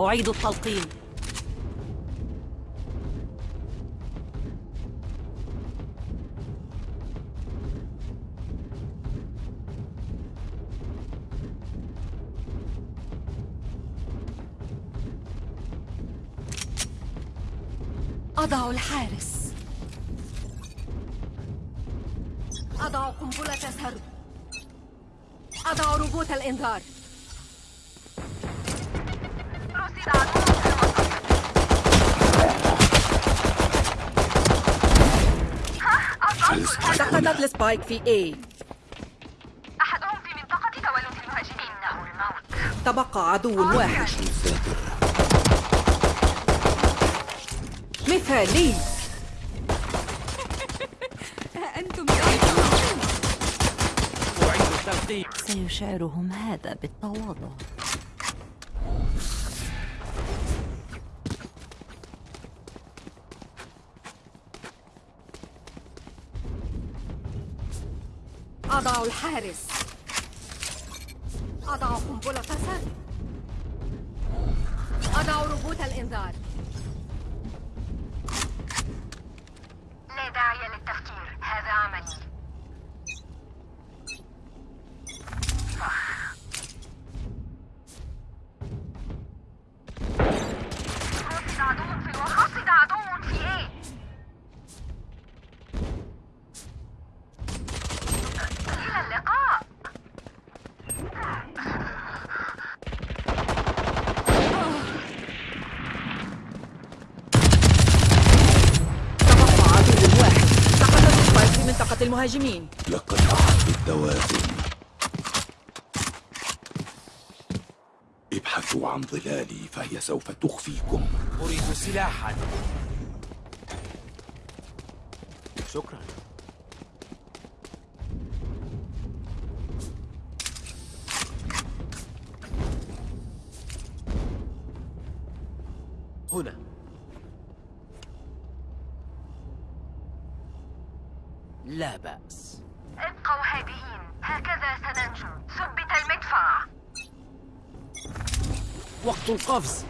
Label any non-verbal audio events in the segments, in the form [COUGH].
أعيد التلقين. أضع الحارس. أضع قنبلة سرب. أضع روبوت الإنذار. سقطت السبايك في A. أحدهم في منطقة تولد المهاجمين إنه الموت تبقى عدو واحد. مثالي. أنتم أعيد التلقين سيشعرهم هذا بالتواضع. الحارس المهاجمين. لقد أخذت التوازن ابحثوا عن ظلالي فهي سوف تخفيكم. أريد سلاحا شكرا هنا لا بأس ابقوا هادئين هكذا سننجو ثبت المدفع وقت القفز.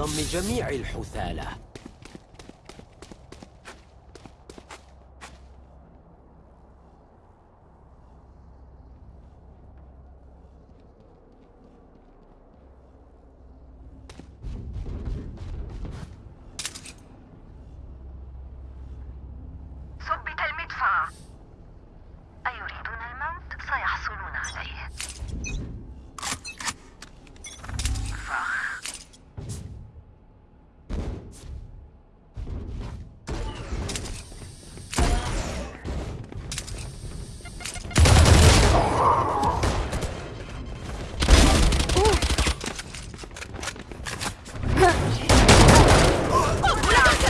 ضم جميع الحثالة؟ ثبت المدفع أيريدون الموت سيحصلون عليه فخ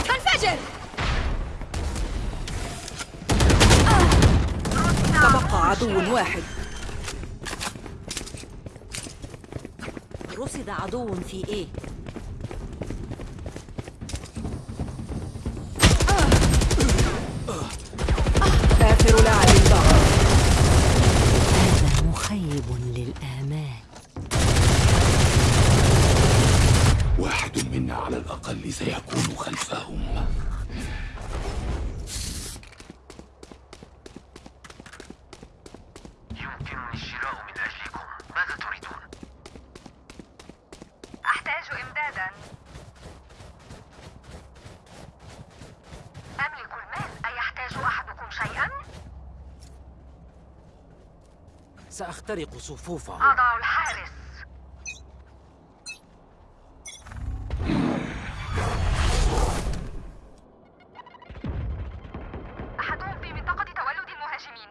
تنفجر تبقى عدو واحد رصد عدو في إيه آخر ضاع هذا مخيب للآمال. واحد منا على الأقل سيكون خلفهم صفوفهم. أضع الحارس. أحدهم في منطقة تولد المهاجمين.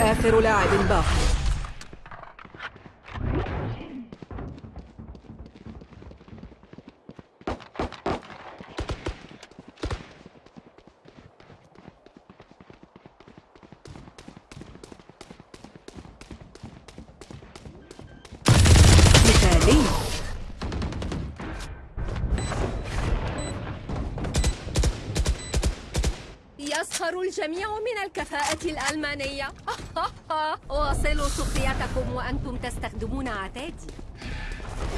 آخر لاعب باق. يسخر الجميع من الكفاءة الألمانية [LAUGHS] واصلوا سخريتكم وأنتم تستخدمون عتادي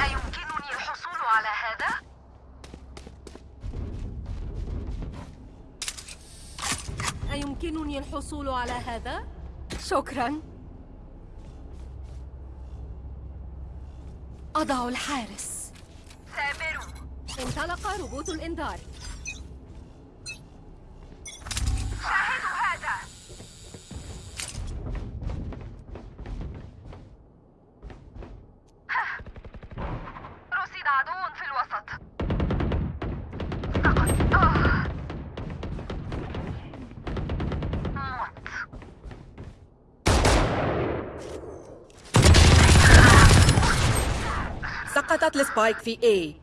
أيمكنني الحصول على هذا؟ أيمكنني الحصول على هذا؟ شكرا أضع الحارس. ثابروا انطلق روبوت الإنذار. شاهدوا هذا. [LAUGHS] رصد عدو في الوسط. سقطت السبايك في A.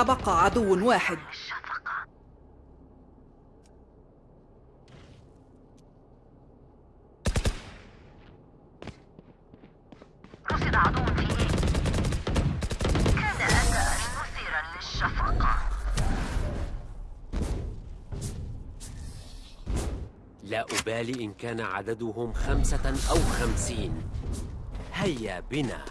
تبقى عدو واحد. رصد عدو في إيه؟ كان مثيرا للشفقة. لا أبالي إن كان عددهم خمسة أو خمسين. هيا بنا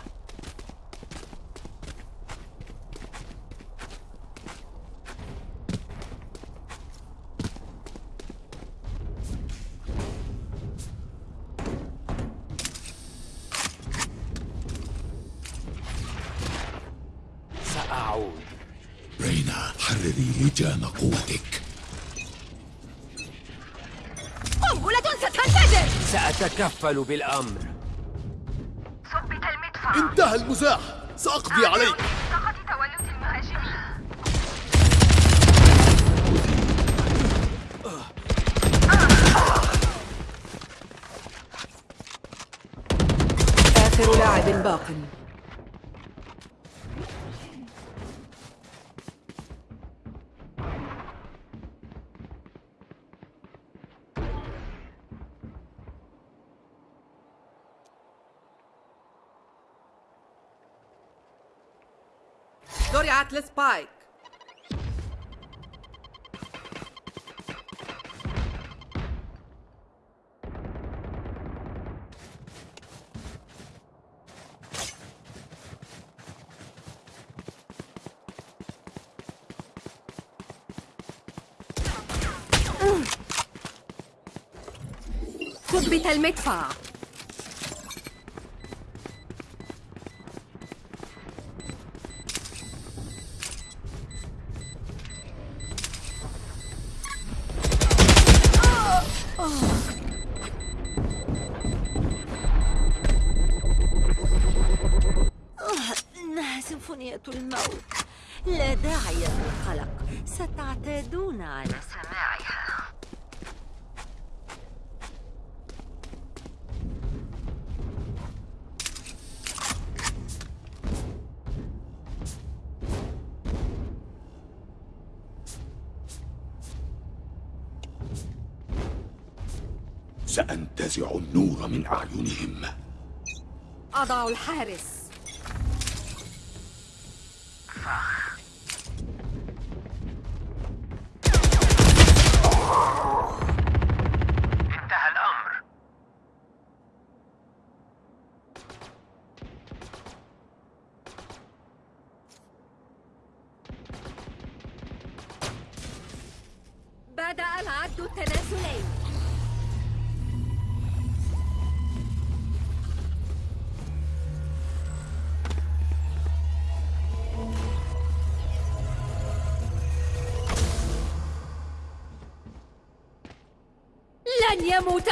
سأعود رينا لجام قوتك. قنبلة ستنفجر! سأتكفل بالأمر. ثبت المدفع. انتهى المزاح. سأقضي عليك فقد تولت المهاجمين آخر لاعب باق زرعت السبايك ثبت المدفع. ستعتادون على سماعها. سأنتزع النور من أعينهم. أضع الحارس. لن يموت.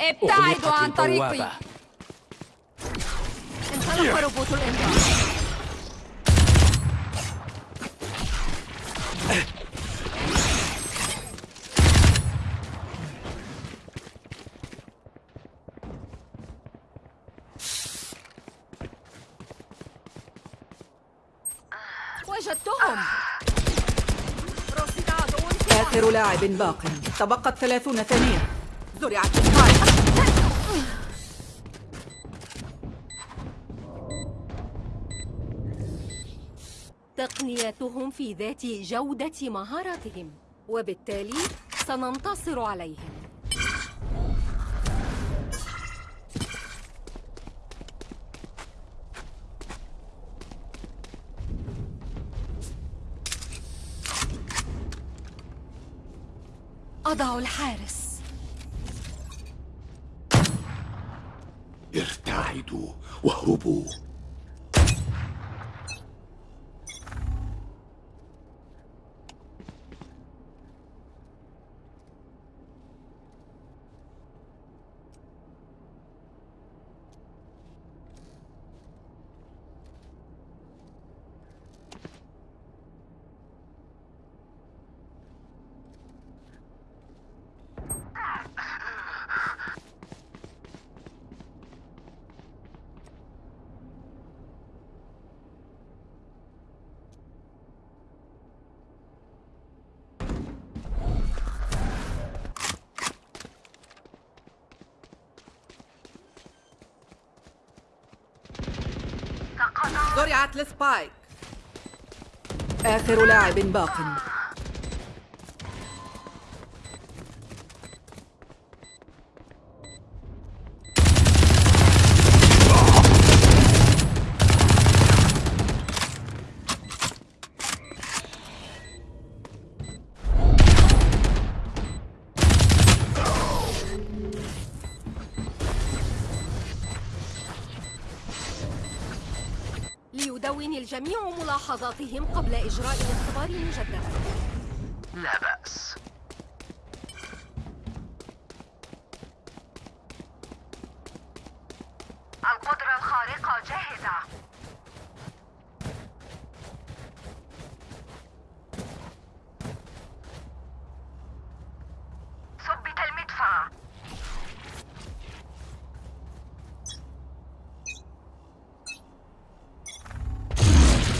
ابتعدوا عن طريقي. انطلق روبوت الإنذار وجدتهم رصد عدو في آخر لاعب باق. تبقت ثلاثون ثانية. زرعت السبايك تقنياتهم في ذات جودة مهاراتهم. وبالتالي سننتصر عليهم. أضع الحارس. ارتعدوا واهربوا. السبايك آخر لاعب باق. الجميع ملاحظاتهم قبل إجراء الاختبار مجددا لا بأس القدرة الخارقة جاهزة ثبت المدفع سأتكفل بالأمر بدأ العد التنازلي آه، آه. آخر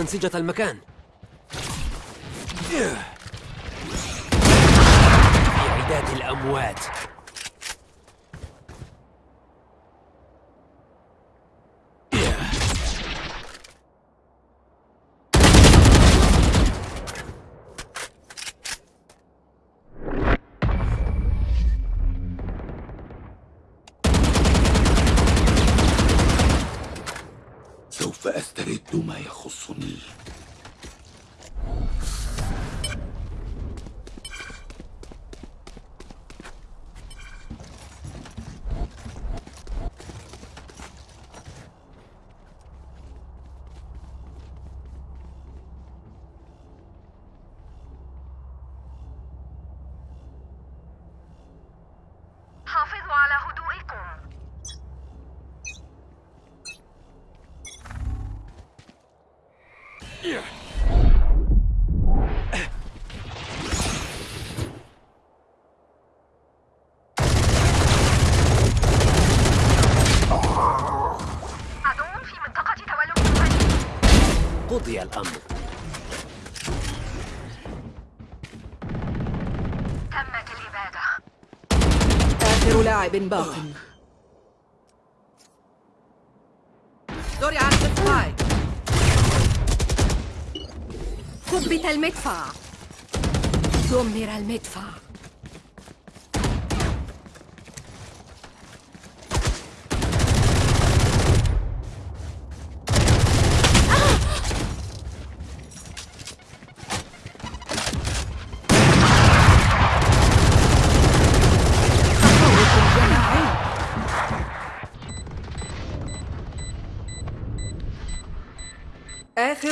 أنسجة المكان. في عداد الأموات سوف أسترد ما يخصني حافظوا على هدوئكم عدو في منطقة تولد المهاجمين قضي الأمر. تمت الإبادة. آخر لاعب باق. زرعت السبايك ثبت المدفع. دمر المدفع.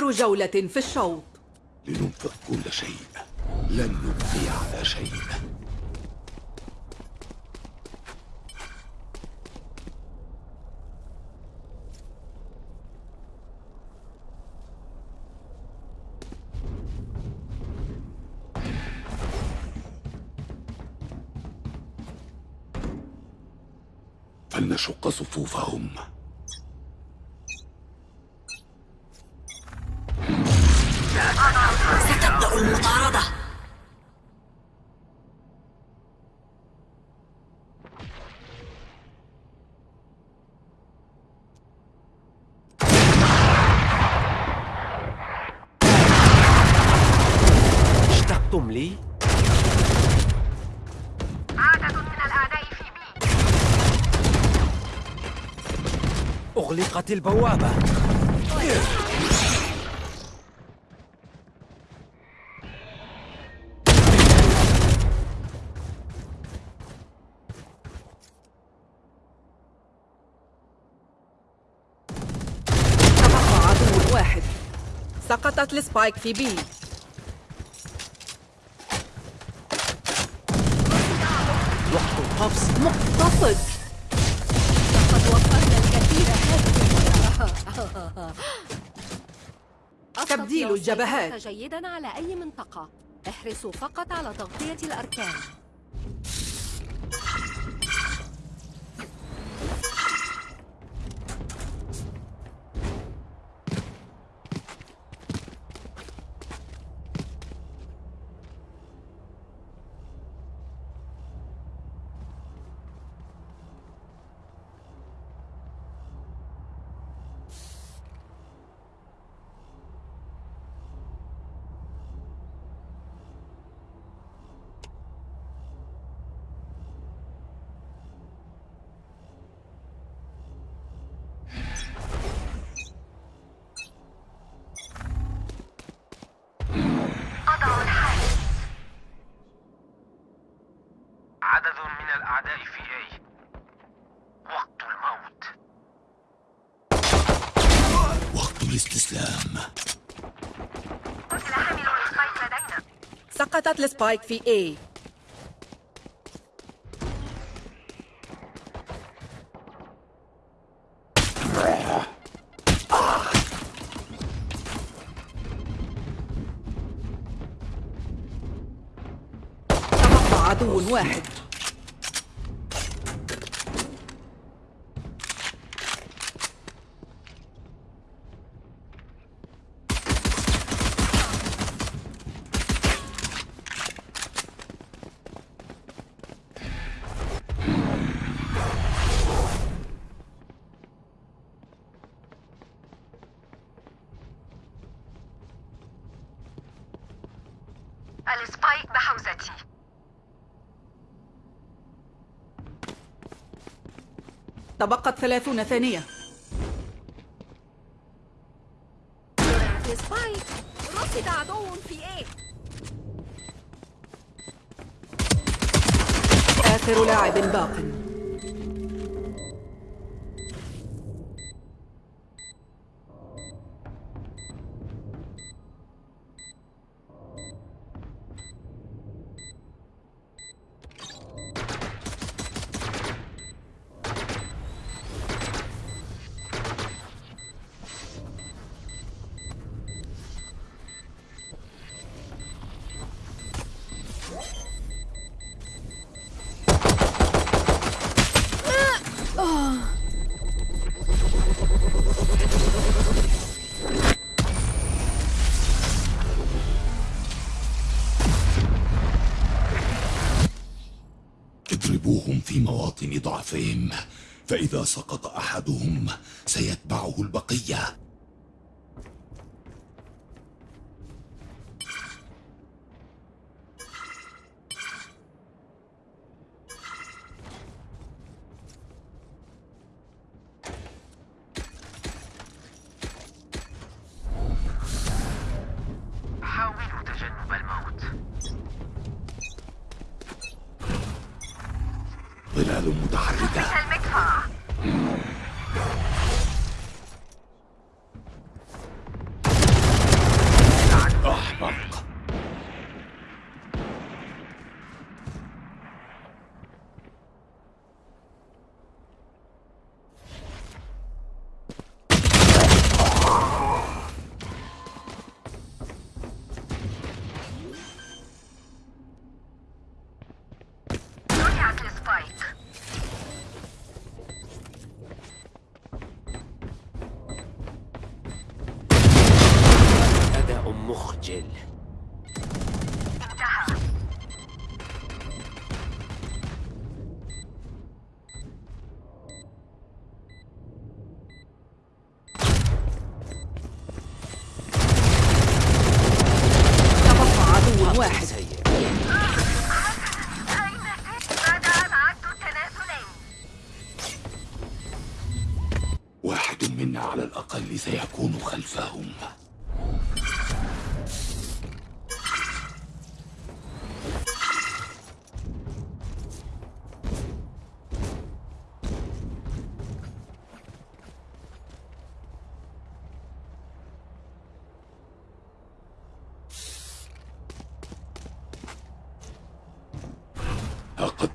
آخر جولة في الشوط. لننفق كل شيء. لن نبقي على شيء. فلنشق صفوفهم. البوابة. تبقى عدو واحد. سقطت السبايك في بي. وقت القفز مقتصد. تبديل الجبهات. جيدا على أي منطقة احرصوا فقط على تغطية الأركان أضع الحارس عدد من الأعداء في A وقت الموت وقت الاستسلام قتل حامل ال spike لدينا سقطت ال spike في A تبقى عدو واحد ال spike بحوزتي تبقت ثلاثون ثانية. spike رصد عدو في A آخر لاعب باق. مواطن ضعفهم فإذا سقط أحدهم سيتبعه البقية.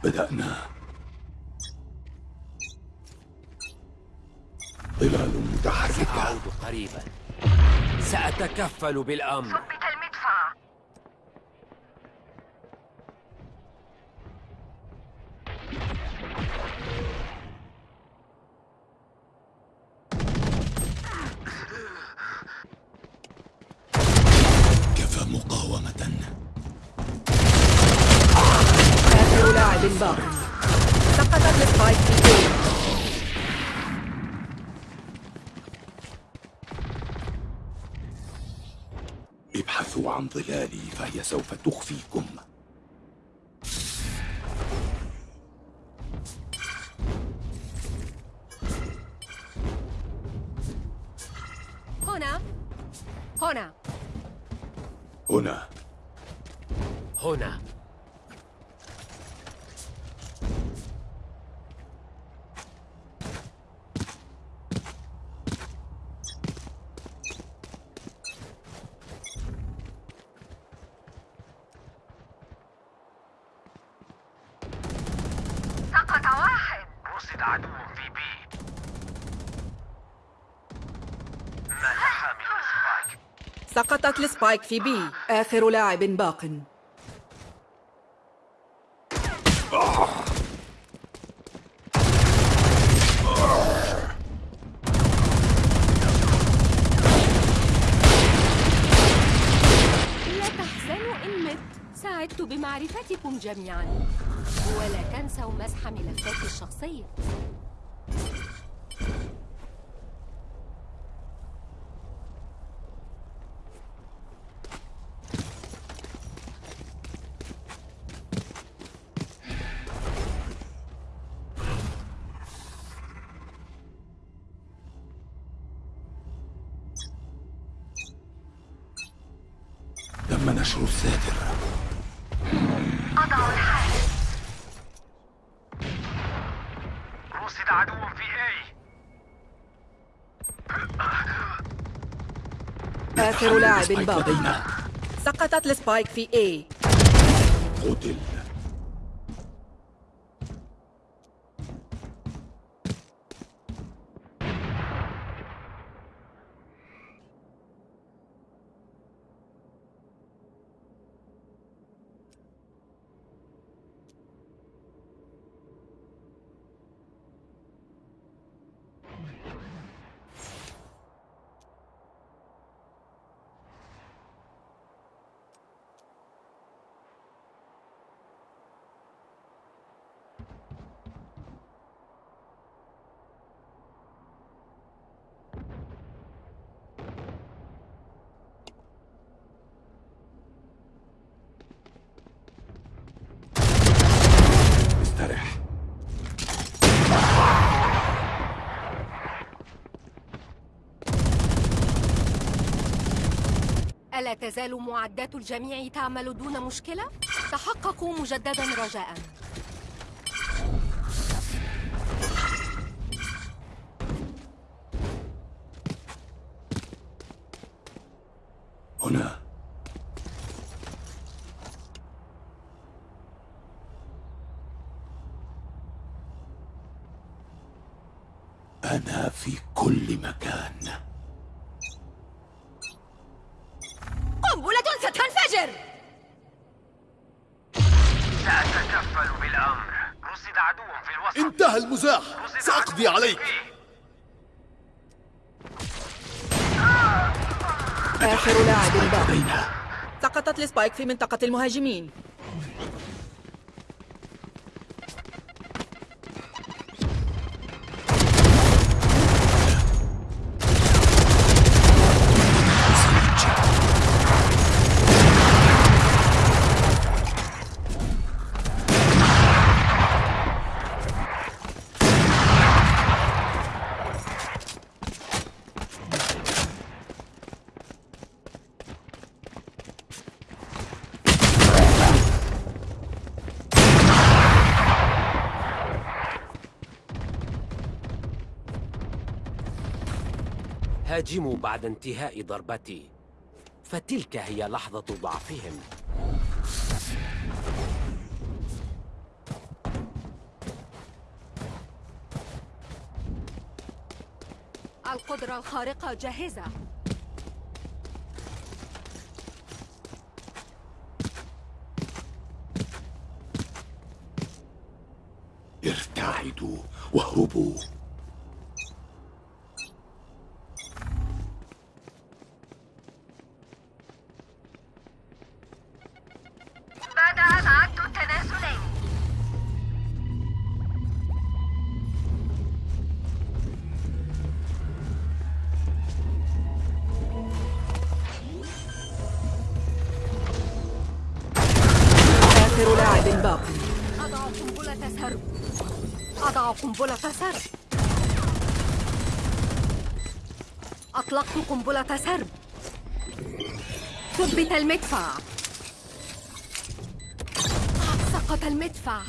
بدأنا. ظلال متحركة. سأعود قريبا. سأتكفل بالأمر. هنا. هنا. هنا. هنا. سبايك في بي. آخر لاعب باق. لا تحزنوا إن مت. سعدت بمعرفتكم جميعا. ولا تنسوا مسح ملفاتي الشخصية. لاعب باقي سقطت السبايك في اي قتل. ألا تزال معدات الجميع تعمل دون مشكلة؟ تحققوا مجددا رجاء. هنا. أنا في كل مكان. المزاح سأقضي عليك. آخر لاعب باق سقطت السبايك في منطقة المهاجمين. هاجموا بعد انتهاء ضربتي. فتلك هي لحظة ضعفهم. القدرة الخارقة جاهزة. ارتعدوا واهربوا. أضع قنبلة سرب أضع قنبلة سرب أطلقت قنبلة سرب ثبت المدفع. سقط المدفع.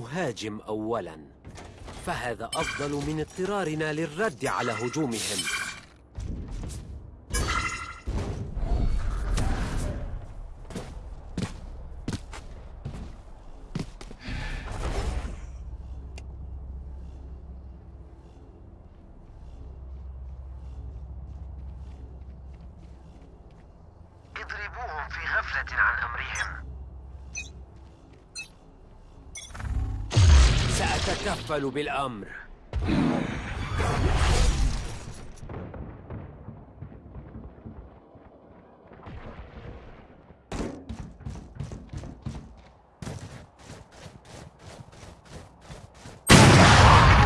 لنهاجم أولا. فهذا أفضل من اضطرارنا للرد على هجومهم. اضربوهم في غفلة عن أمرهم. سأتكفل بالأمر.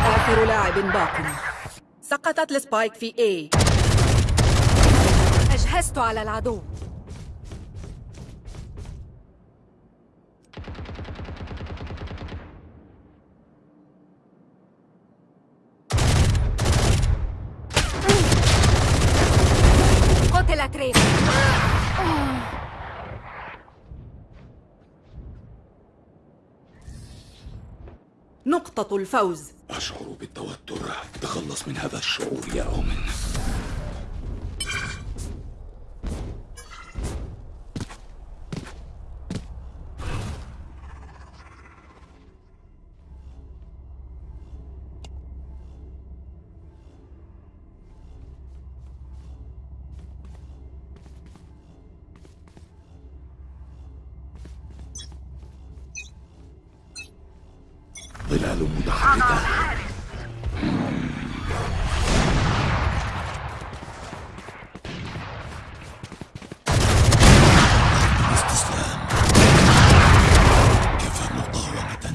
آخر لاعب باق سقطت السبايك في A. أجهزت على العدو. نقطة الفوز. أشعر بالتوتر. تخلص من هذا الشعور يا أومن. متحركة استسلام كفى مقاومة؟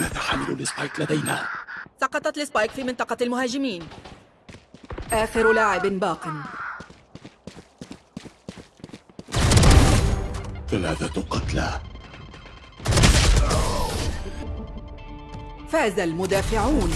ماذا حملوا السبايك لدينا؟ سقطت السبايك في منطقة المهاجمين. آخر لاعب باق. ثلاثة قتلى. فاز المدافعون.